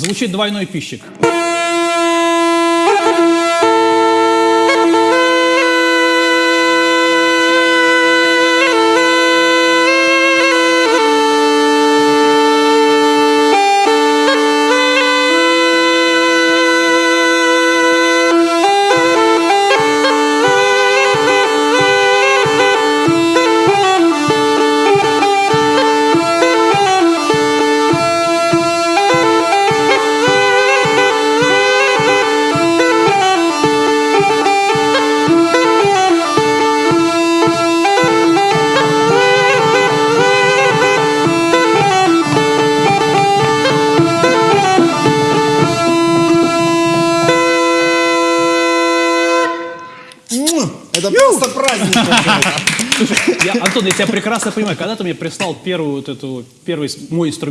Звучит двойной пищик. Это просто праздник. Я, Антон, я тебя прекрасно понимаю. Когда ты мне прислал первую вот эту, первый мой инструмент,